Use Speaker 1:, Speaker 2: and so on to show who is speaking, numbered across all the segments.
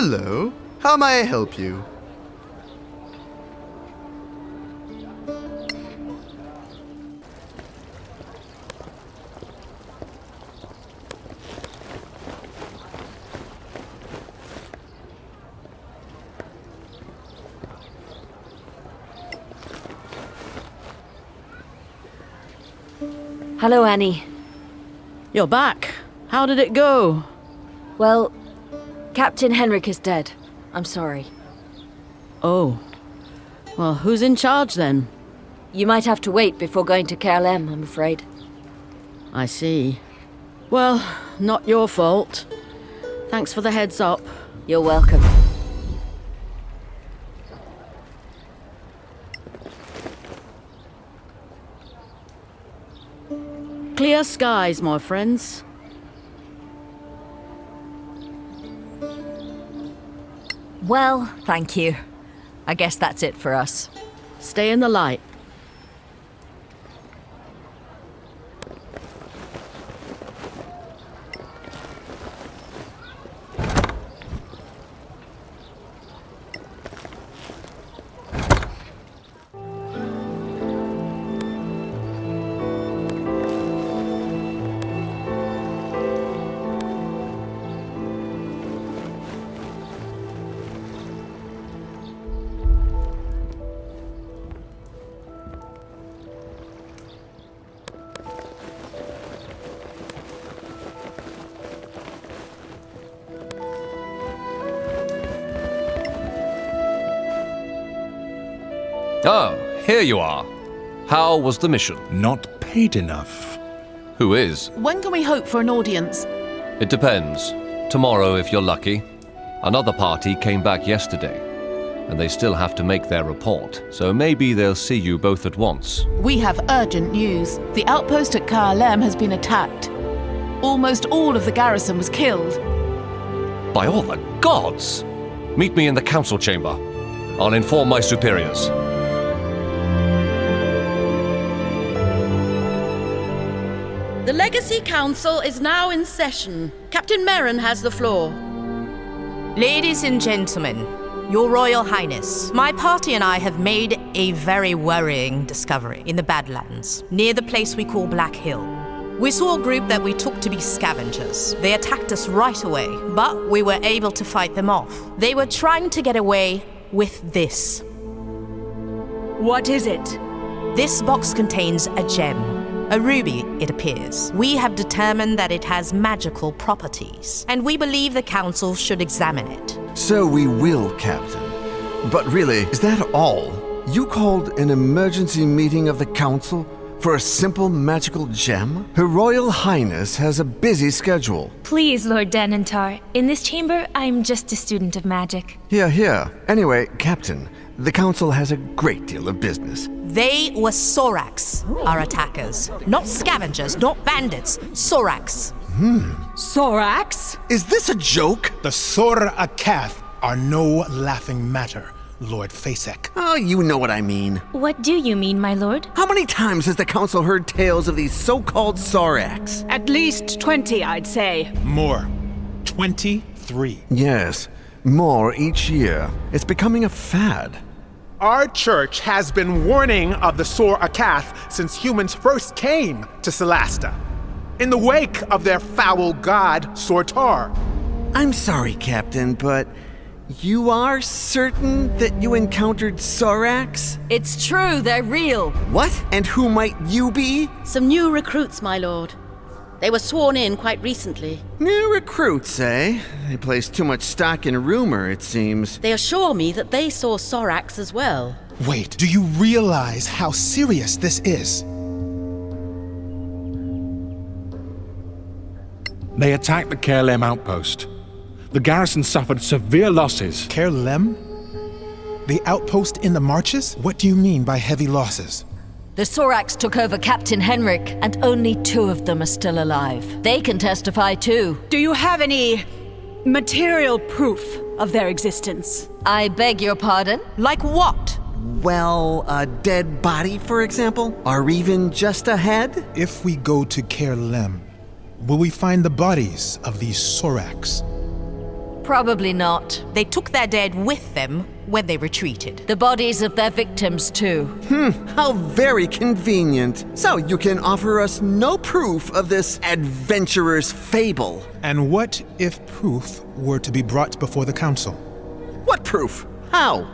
Speaker 1: Hello. How may I help you?
Speaker 2: Hello, Annie.
Speaker 3: You're back. How did it go?
Speaker 2: Well, Captain Henrik is dead. I'm sorry.
Speaker 3: Oh. Well, who's in charge then?
Speaker 2: You might have to wait before going to Caer Lem, I'm afraid.
Speaker 3: I see. Well, not your fault. Thanks for the heads up.
Speaker 2: You're welcome.
Speaker 3: Clear skies, my friends.
Speaker 4: Well, thank you. I guess that's it for us.
Speaker 3: Stay in the light.
Speaker 5: Oh, here you are. How was the mission?
Speaker 6: Not paid enough.
Speaker 5: Who is?
Speaker 7: When can we hope for an audience?
Speaker 5: It depends. Tomorrow, if you're lucky. Another party came back yesterday, and they still have to make their report, so maybe they'll see you both at once.
Speaker 7: We have urgent news. The outpost at Caer Lem has been attacked. Almost all of the garrison was killed.
Speaker 5: By all the gods! Meet me in the council chamber. I'll inform my superiors.
Speaker 3: The Legacy Council is now in session. Captain Merrin has the floor.
Speaker 8: Ladies and gentlemen, Your Royal Highness, my party and I have made a very worrying discovery in the Badlands, near the place we call Black Hill. We saw a group that we took to be scavengers. They attacked us right away, but we were able to fight them off. They were trying to get away with this.
Speaker 9: What is it?
Speaker 8: This box contains a gem. A ruby, it appears. We have determined that it has magical properties, and we believe the Council should examine it.
Speaker 1: So we will, Captain. But really, is that all? You called an emergency meeting of the Council for a simple magical gem? Her Royal Highness has a busy schedule.
Speaker 10: Please, Lord Denantar. In this chamber, I'm just a student of magic.
Speaker 1: Here, here. Anyway, Captain, the Council has a great deal of business.
Speaker 8: They were Sorax, our attackers. Not scavengers, not bandits. Sorax. Hmm.
Speaker 9: Sorax?
Speaker 1: Is this a joke?
Speaker 11: The Sor Akath are no laughing matter, Lord Fasek.
Speaker 1: Oh, you know what I mean.
Speaker 10: What do you mean, my lord?
Speaker 1: How many times has the Council heard tales of these so called Sorax?
Speaker 9: At least 20, I'd say.
Speaker 11: More. 23.
Speaker 1: Yes, more each year. It's becoming a fad.
Speaker 11: Our church has been warning of the Sor Akath since humans first came to Solasta. In the wake of their foul god, Sortar.
Speaker 1: I'm sorry, Captain, but you are certain that you encountered Sorax?
Speaker 2: It's true, they're real.
Speaker 1: What? And who might you be?
Speaker 3: Some new recruits, my lord. They were sworn in quite recently.
Speaker 1: New recruits, eh? They place too much stock in rumor, it seems.
Speaker 3: They assure me that they saw Sorax as well.
Speaker 11: Wait, do you realize how serious this is?
Speaker 6: They attacked the Caer Lem outpost. The garrison suffered severe losses.
Speaker 11: Caer Lem? The outpost in the marches? What do you mean by heavy losses?
Speaker 2: The Sorax took over Captain Henrik, and only two of them are still alive. They can testify too.
Speaker 9: Do you have any material proof of their existence?
Speaker 2: I beg your pardon?
Speaker 8: Like what?
Speaker 1: Well, a dead body, for example? Or even just a head?
Speaker 11: If we go to Caer Lem, will we find the bodies of these Sorax?
Speaker 2: Probably not.
Speaker 8: They took their dead with them when they retreated.
Speaker 2: The bodies of their victims, too.
Speaker 1: Hmm, how very convenient. So you can offer us no proof of this adventurer's fable.
Speaker 11: And what if proof were to be brought before the council?
Speaker 1: What proof? How?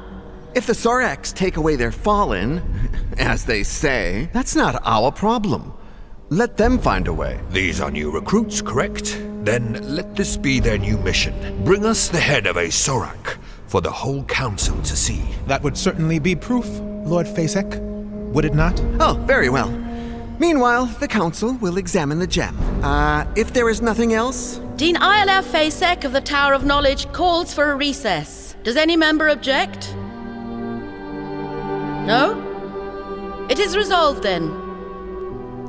Speaker 1: If the Soraks take away their fallen, as they say, that's not our problem. Let them find a way.
Speaker 12: These are new recruits, correct? Then let this be their new mission. Bring us the head of a Sorak for the whole council to see.
Speaker 11: That would certainly be proof, Lord Fasek. Would it not?
Speaker 1: Oh, very well. Meanwhile, the council will examine the gem. Uh, if there is nothing else.
Speaker 3: Dean Iolaf Fasek of the Tower of Knowledge calls for a recess. Does any member object? No? It is resolved then.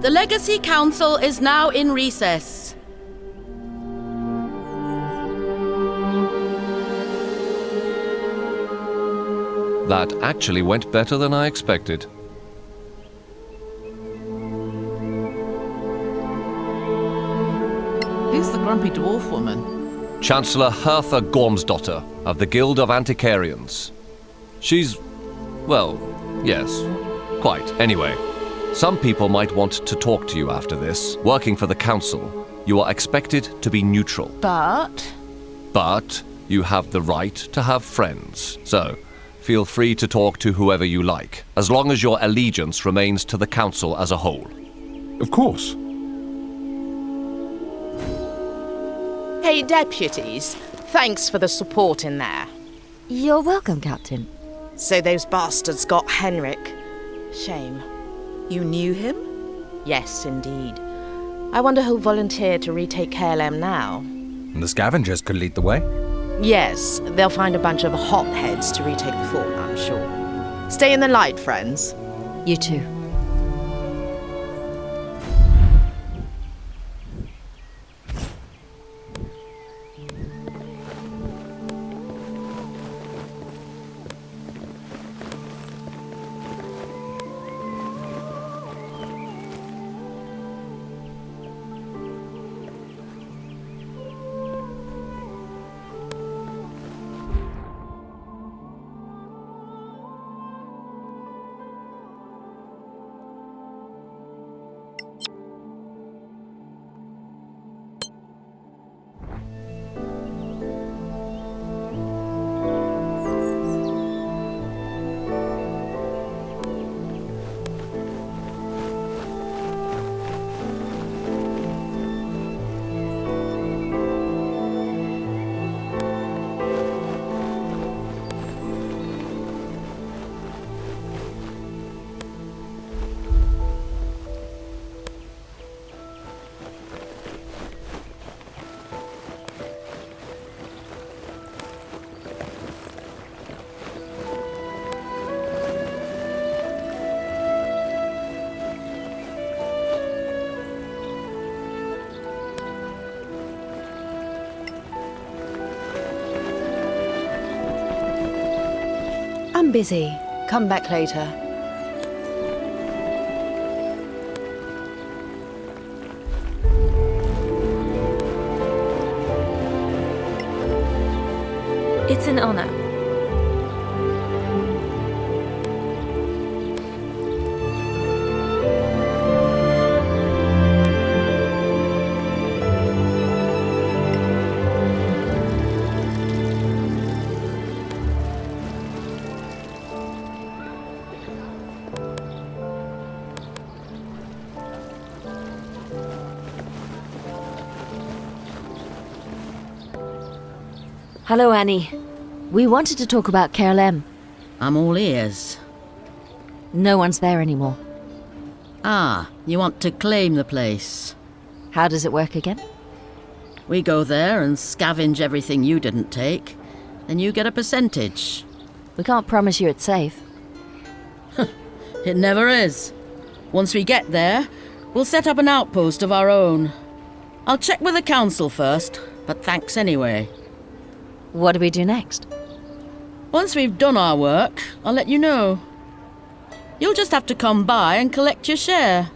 Speaker 3: The Legacy Council is now in recess.
Speaker 5: That actually went better than I expected.
Speaker 7: Who's the grumpy dwarf woman?
Speaker 5: Chancellor Hertha Gormsdotter of the Guild of Antiquarians. She's. well, yes, quite. Anyway, some people might want to talk to you after this. Working for the Council, you are expected to be neutral.
Speaker 7: But.
Speaker 5: But you have the right to have friends. So, feel free to talk to whoever you like, as long as your allegiance remains to the Council as a whole.
Speaker 6: Of course.
Speaker 8: Hey, deputies. Thanks for the support in there.
Speaker 2: You're welcome, Captain.
Speaker 8: So those bastards got Henrik. Shame.
Speaker 13: You knew him?
Speaker 8: Yes, indeed. I wonder who'll volunteer to retake Caer Lem now.
Speaker 14: The scavengers could lead the way.
Speaker 8: Yes, they'll find a bunch of hotheads to retake the fort, I'm sure. Stay in the light, friends.
Speaker 2: You too.
Speaker 13: Busy. Come back later.
Speaker 10: It's an honor.
Speaker 2: Hello, Annie. We wanted to talk about Caer Lem.
Speaker 3: I'm all ears.
Speaker 2: No one's there anymore.
Speaker 3: Ah, you want to claim the place.
Speaker 2: How does it work again?
Speaker 3: We go there and scavenge everything you didn't take. Then you get a percentage.
Speaker 2: We can't promise you it's safe.
Speaker 3: It never is. Once we get there, we'll set up an outpost of our own. I'll check with the council first, but thanks anyway.
Speaker 2: What do we do next?
Speaker 3: Once we've done our work, I'll let you know. You'll just have to come by and collect your share.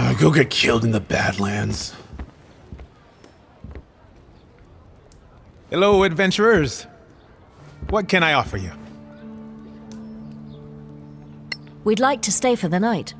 Speaker 15: Uh, go get killed in the Badlands.
Speaker 11: Hello, adventurers. What can I offer you?
Speaker 2: We'd like to stay for the night.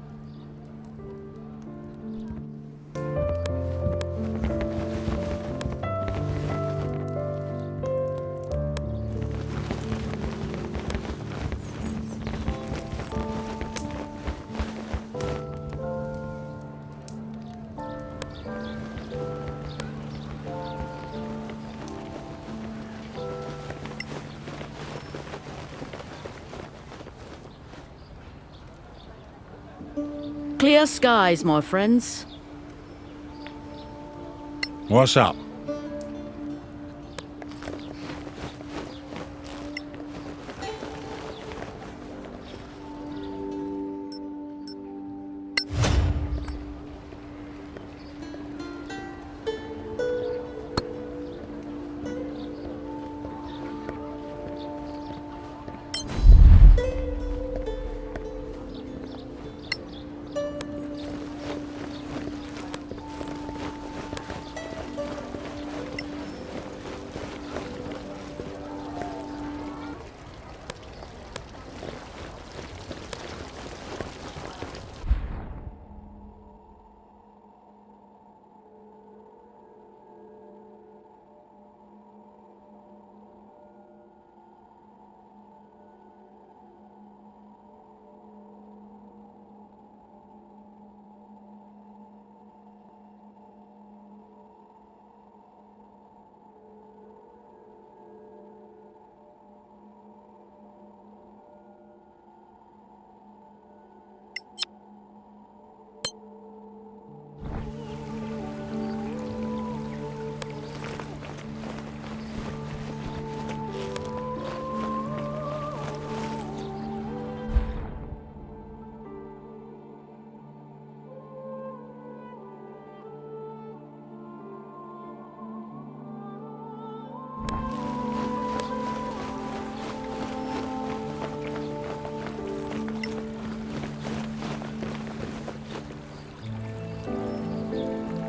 Speaker 3: Clear skies, my friends.
Speaker 6: What's up?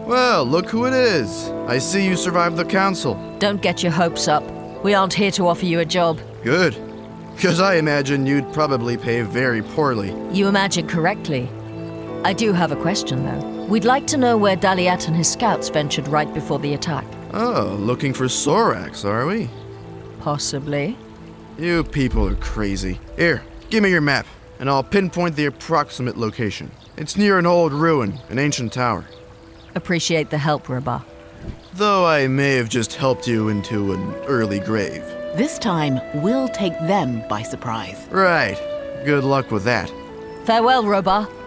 Speaker 16: Well, look who it is. I see you survived the council.
Speaker 2: Don't get your hopes up. We aren't here to offer you a job.
Speaker 16: Good. Because I imagine you'd probably pay very poorly.
Speaker 2: You imagine correctly. I do have a question, though. We'd like to know where Daliat and his scouts ventured right before the attack.
Speaker 16: Oh, looking for Sorax, are we?
Speaker 2: Possibly.
Speaker 16: You people are crazy. Here, give me your map, and I'll pinpoint the approximate location. It's near an old ruin, an ancient tower.
Speaker 2: Appreciate the help, Rabah.
Speaker 16: Though I may have just helped you into an early grave.
Speaker 7: This time, we'll take them by surprise.
Speaker 16: Right. Good luck with that.
Speaker 2: Farewell, Robah.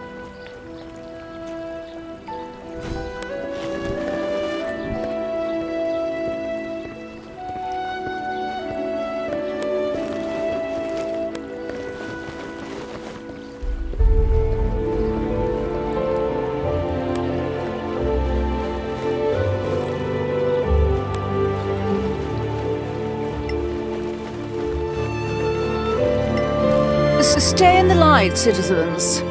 Speaker 9: Stay in the light, citizens.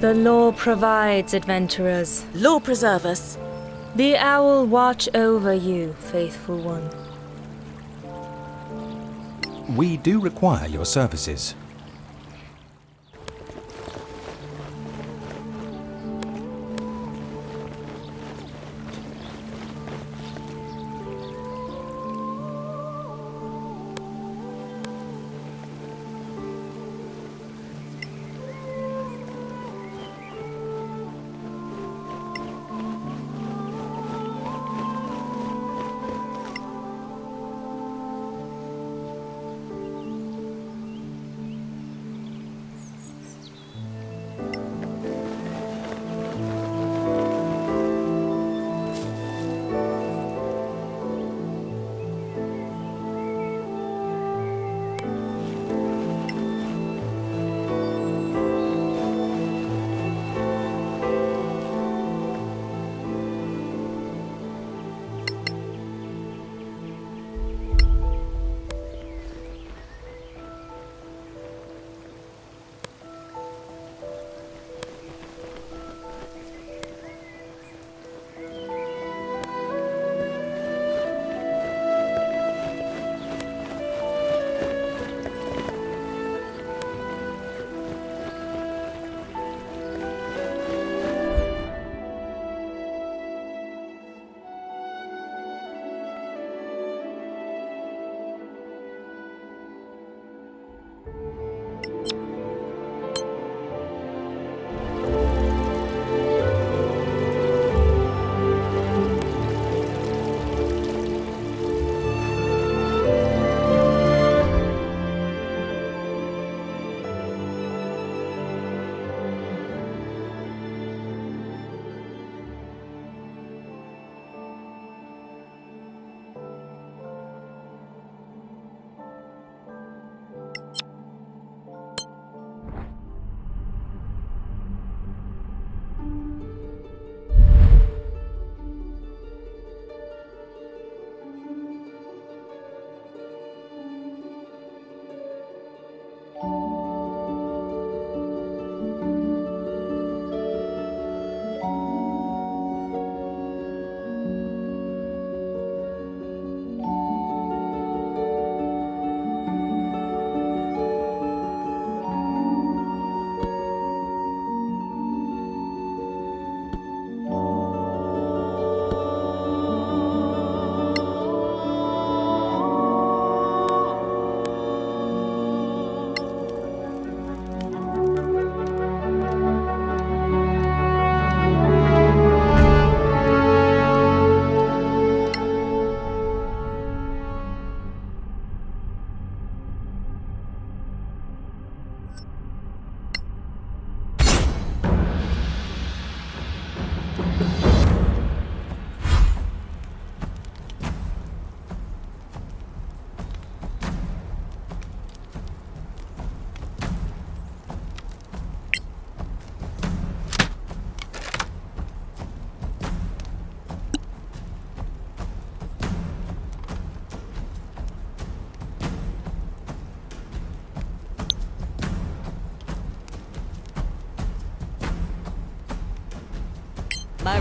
Speaker 10: The law provides, adventurers.
Speaker 13: Law preserve us.
Speaker 10: The owl watch over you, faithful one.
Speaker 14: We do require your services.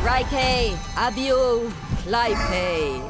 Speaker 2: Rike, Abio, Clype.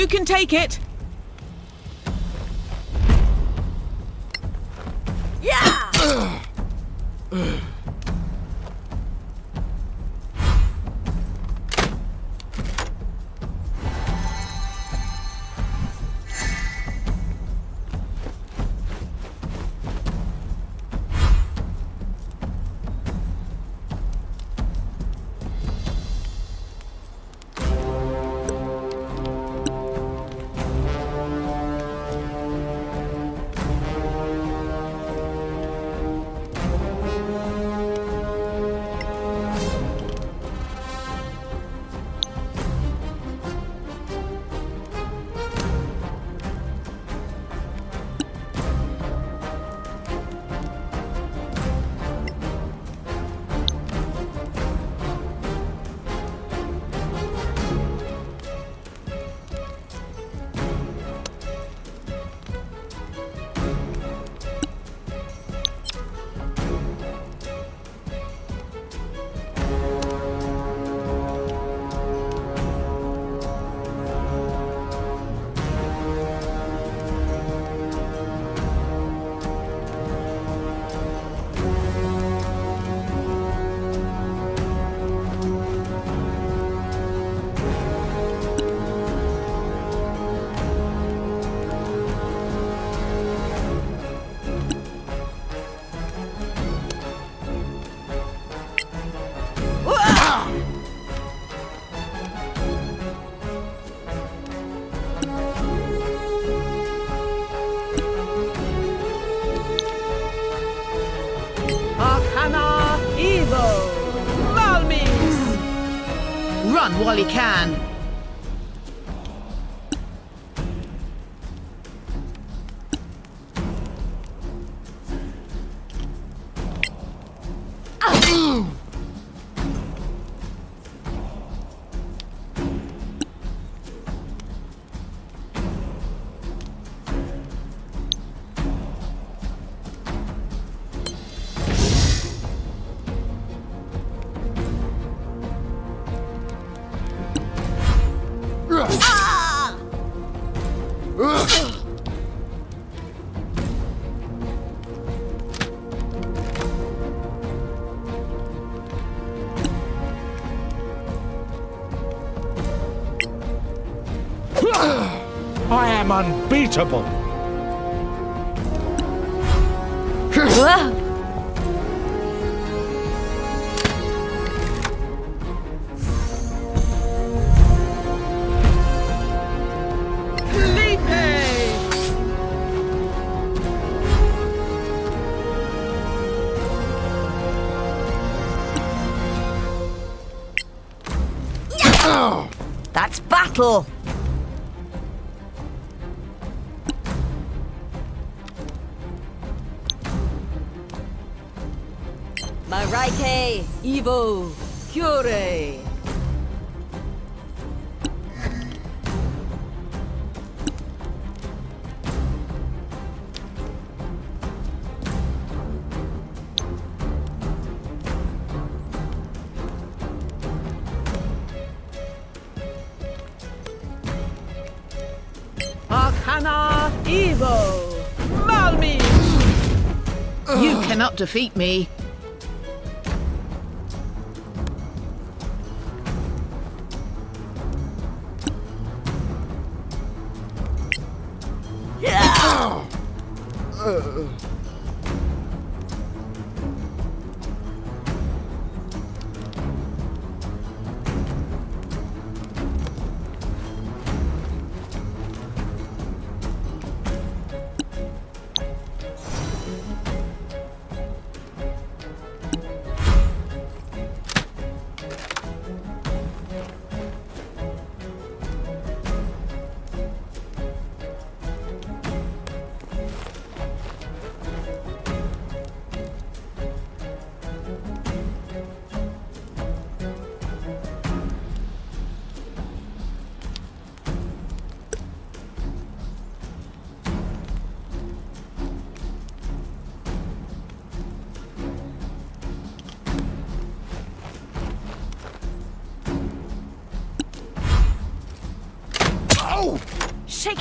Speaker 7: You can take it. Run while you can.
Speaker 6: I am unbeatable.
Speaker 2: That's battle! Evo, Cure.
Speaker 7: Arcana Evo! Malmis! You cannot defeat me.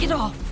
Speaker 2: It off!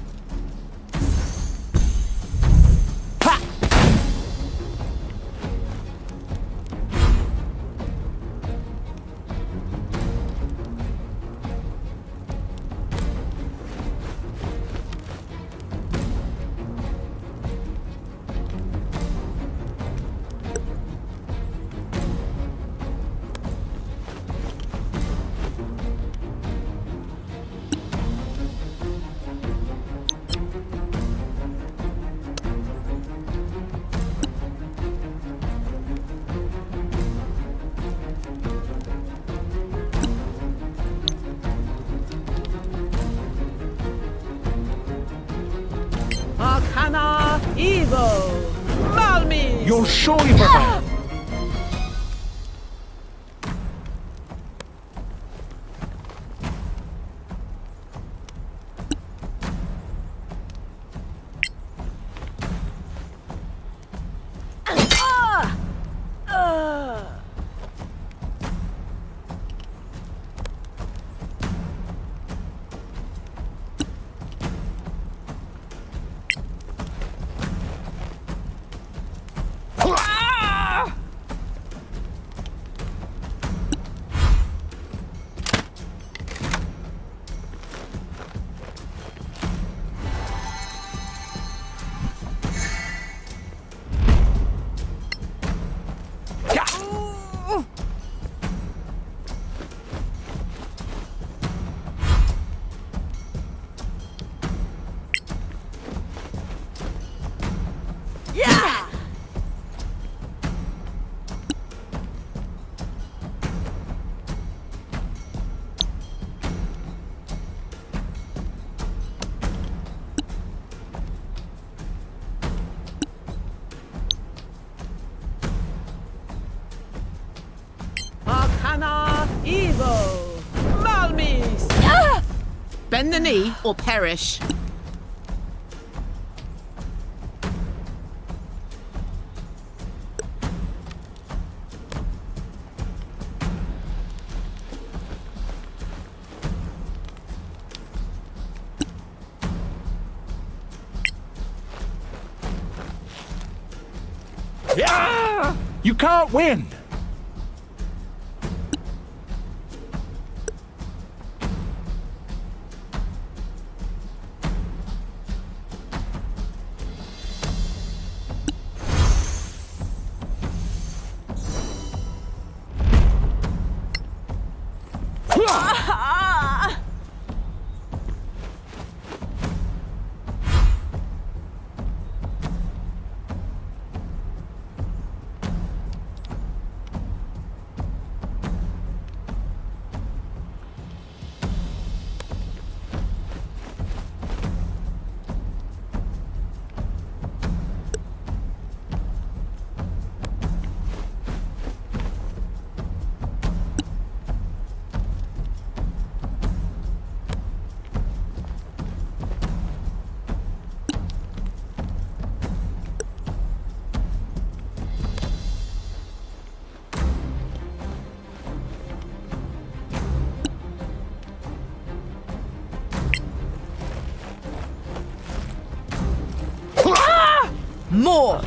Speaker 7: Malmis!
Speaker 6: You're surely
Speaker 7: Bend the knee or perish.
Speaker 6: Yeah! You can't win.
Speaker 2: More!